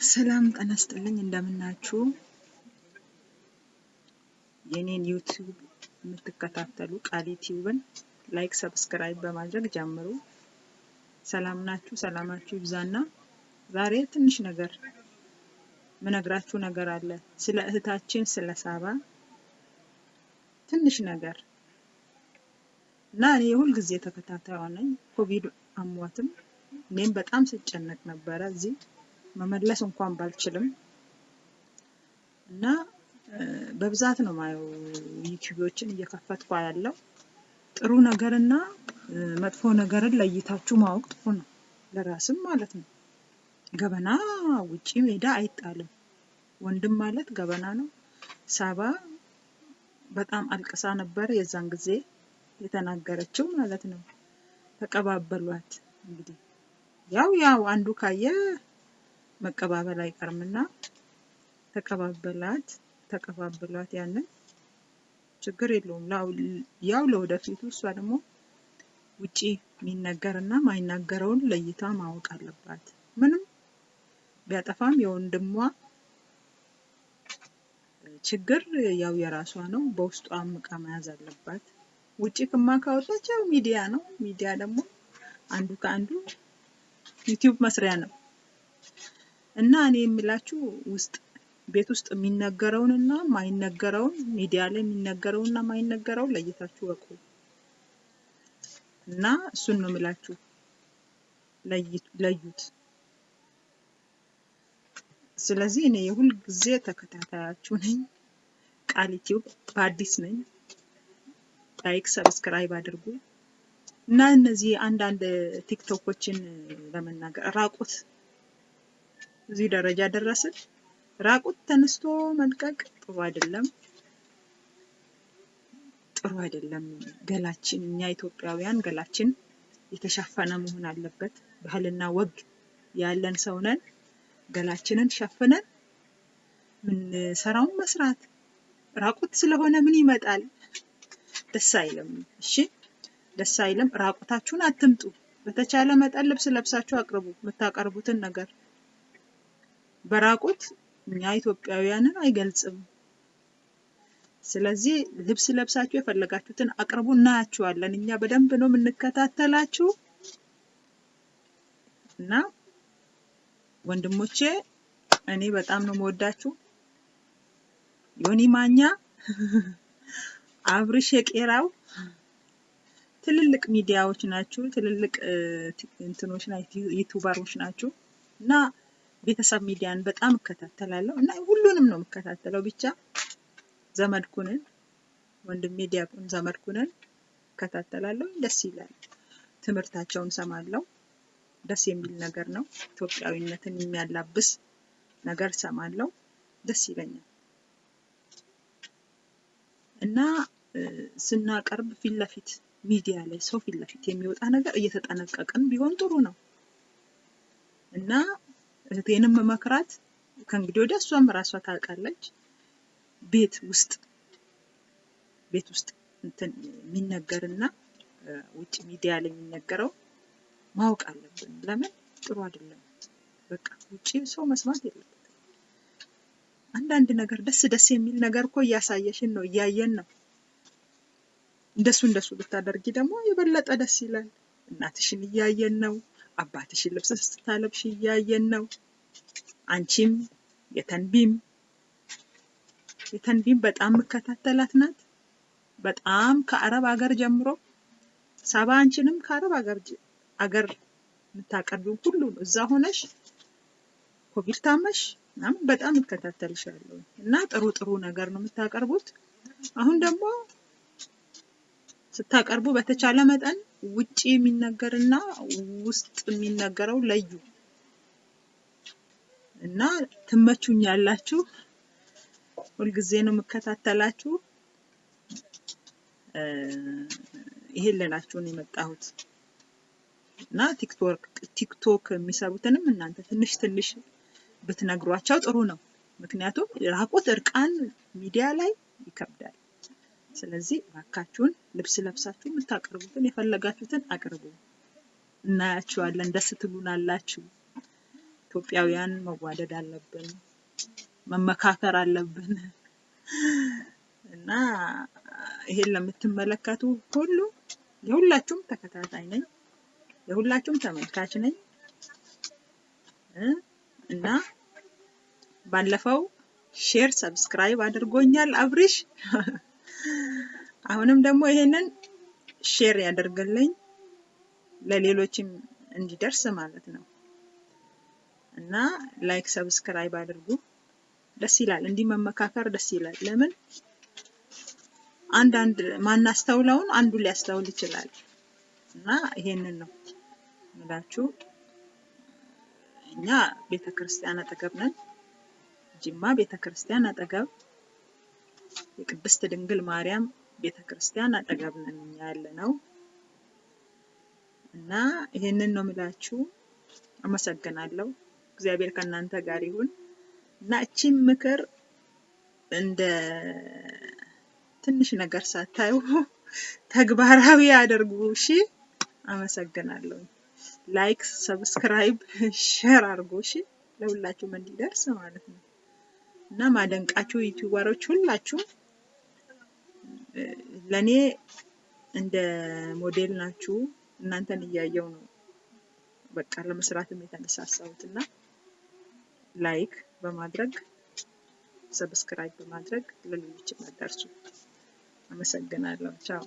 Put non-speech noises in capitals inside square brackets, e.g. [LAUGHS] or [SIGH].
ሰላም ጤና ይስጥልኝ እንደምናችሁ የኔን ዩቲዩብ የምትከታተሉ ቃል ዩቲዩብን like subscribe በማድረግ ጀምሩ። ሰላም ናችሁ? ሰላማችሁ ይብዛና ዛሬ ትንሽ ነገር ምነግራችሁ ነገር አለ ስለ እህታችን ስለ ሳባ ትንሽ ነገር እና እኔ የሁል ጊዜ ተከታታይዋ ነኝ። ኮቪድ አሟትም እኔም በጣም ስጨነቅ ነበረ እዚህ መመለስ እንኳን ባልችልም እና በብዛት ነው ማየው ዩቲዩቦችን እየከፈትኩ ያለው ጥሩ ነገርና መጥፎ ነገርን ለይታችሁ ማወቅ ጥሩ ነው፣ ለራስም ማለት ነው። ገበና ውጪ ሜዳ አይጣልም። ወንድም ማለት ገበና ነው። ሳባ በጣም አልቅሳ ነበር የዛን ጊዜ የተናገረችው ማለት ነው። ተቀባበሏት እንግዲህ ያው ያው አንዱ ካየ መቀባበል አይቀርምና ተቀባበላት ተቀባበሏት ያንን ችግር የለውም። ያው ለወደፊቱ እሷ ደግሞ ውጪ የሚነገር እና ማይናገረውን ለይታ ማወቅ አለባት። ምንም ቢያጠፋም የወንድሟ ችግር ያው የራሷ ነው። በውስጧ አምቃ መያዝ አለባት። ውጪ ክማ ካወጣች ያው ሚዲያ ነው። ሚዲያ ደግሞ አንዱ ከአንዱ ዩቲዩብ መስሪያ ነው እና እኔ የምላችሁ ውስጥ ቤት ውስጥ የሚነገረውን እና ማይነገረውን ሚዲያ ላይ የሚነገረውን እና ማይነገረውን ለይታችሁ ወቁ እና እሱን ነው የምላችሁ። ለዩት። ስለዚህ እኔ የሁል ጊዜ ተከታታያችሁ ነኝ። ቃል ዩቲዩብ በአዲስ ነኝ። like subscribe አድርጉ እና እነዚህ አንዳንድ ቲክቶኮችን ለመናገር ራቁት እዚህ ደረጃ ደረስን። ራቁት ተነስቶ መልቀቅ ጥሩ አይደለም፣ ጥሩ አይደለም። ገላችን እኛ ኢትዮጵያውያን ገላችን የተሸፈነ መሆን አለበት። ባህልና ወግ ያለን ሰው ነን። ገላችንን ሸፍነን ምንሰራውን መስራት። ራቁት ስለሆነ ምን ይመጣል? ደስ አይልም። እሺ ደስ አይልም። ራቁታችሁን አትምጡ። በተቻለ መጠን ልብስ ለብሳችሁ አቅርቡ የምታቀርቡትን ነገር በራቁት እኛ ኢትዮጵያውያንን አይገልጽም። ስለዚህ ልብስ ለብሳችሁ የፈለጋችሁትን አቅርቡ፣ እናያችኋለን። እኛ በደንብ ነው የምንከታተላችሁ እና ወንድሞቼ እኔ በጣም ነው የምወዳችሁ። ዮኒ ማኛ፣ አብርሽ የቄራው ትልልቅ ሚዲያዎች ናችሁ፣ ትልልቅ እንትኖች ዩቱበሮች ናችሁ እና ቤተሰብ ሚዲያን በጣም እከታተላለሁ እና ሁሉንም ነው የምከታተለው። ብቻ ዘመድኩንን ወንድሜ ዲያቆን ዘመድኩንን እከታተላለሁ። ደስ ይላል። ትምህርታቸውን ሰማለሁ። ደስ የሚል ነገር ነው። ኢትዮጵያዊነትን የሚያላብስ ነገር ሰማለሁ። ደስ ይለኛል እና ስናቀርብ ፊት ለፊት ሚዲያ ላይ ሰው ፊት ለፊት የሚወጣ ነገር እየተጠነቀቅን ቢሆን ጥሩ ነው እና እህቴንም መክራት ከእንግዲህ ወዲያ እሷም ራሷ ታውቃለች። ቤት ውስጥ ቤት ውስጥ እንትን የሚነገርና ውጭ ሚዲያ ላይ የሚነገረው ማወቅ አለብን። ለምን ጥሩ አይደለም። በቃ ውጭ ሰው መስማት የለበትም። አንዳንድ ነገር ደስ ደስ የሚል ነገር እኮ እያሳየሽን ነው፣ እያየን ነው። እንደሱ እንደሱ ብታደርጊ ደግሞ የበለጠ ደስ ይላል። እናትሽን እያየን ነው። አባትሽን ልብስ ስታለብሽ እያየን ነው። አንቺም የተንቢም የተንቢም በጣም የምከታተላት ናት። በጣም ከአረብ ሀገር ጀምሮ ሳባ አንቺንም ከአረብ ሀገር አገር የምታቀርቢው ሁሉ እዛ ሆነሽ ኮቪድ ታመሽ ምናምን በጣም እከታተልሻለሁ እና ጥሩ ጥሩ ነገር ነው የምታቀርቡት። አሁን ደግሞ ስታቀርቡ በተቻለ መጠን ውጪ የሚነገርና ውስጥ የሚነገረው ለዩ እና ትመቹኛላችሁ። ሁልጊዜ ነው የምከታተላችሁ። ይሄን ልላችሁ ነው የመጣሁት እና ቲክቶክ ቲክቶክ የሚሰሩትንም እናንተ ትንሽ ትንሽ ብትነግሯቸው ጥሩ ነው። ምክንያቱም ራቁት እርቃን ሚዲያ ላይ ይከብዳል። ስለዚህ እባካችሁን ልብስ ለብሳችሁ የምታቀርቡትን የፈለጋችሁትን አቅርቡ። እናያችኋለን፣ ደስ ትሉናላችሁ። ኢትዮጵያውያን መዋደድ አለብን፣ መመካከር አለብን እና ይሄን ለምትመለከቱ ሁሉ የሁላችሁም ተከታታይ ነኝ፣ የሁላችሁም ተመልካች ነኝ እና ባለፈው share subscribe አድርጎኛል አብሪሽ። አሁንም ደግሞ ይሄንን share ያደርግልኝ ለሌሎችም እንዲደርስ ማለት ነው እና like subscribe አድርጉ። ደስ ይላል፣ እንዲህ መመካከር ደስ ይላል። ለምን አንዳንድ ማናስተውለውን አንዱ ሊያስተውል ይችላል እና ይሄንን ነው ምላችሁ። እኛ ቤተ ክርስቲያን አጠገብ ነን፣ ጅማ ቤተ ክርስቲያን አጠገብ የቅድስት ድንግል ማርያም ቤተ ክርስቲያን አጠገብ ነን ያለ ነው እና ይሄንን ነው ምላችሁ። አመሰግናለሁ። እግዚአብሔር ከእናንተ ጋር ይሁን እና እቺን ምክር እንደ ትንሽ ነገር ሳታዩ [LAUGHS] ተግባራዊ አድርጉ። እሺ፣ አመሰግናለሁ። like፣ subscribe፣ share አድርጉ። እሺ፣ ለሁላችሁም እንዲደርስ ማለት ነው እና ማደንቃችሁ ዩቲዩበሮች ሁላችሁ ለእኔ እንደ ሞዴል ናችሁ። እናንተን እያየው ነው በቃ ለመስራትም የተነሳሳሁት እና like በማድረግ subscribe በማድረግ ለሌሎችም አዳርሱ። አመሰግናለሁ። ቻው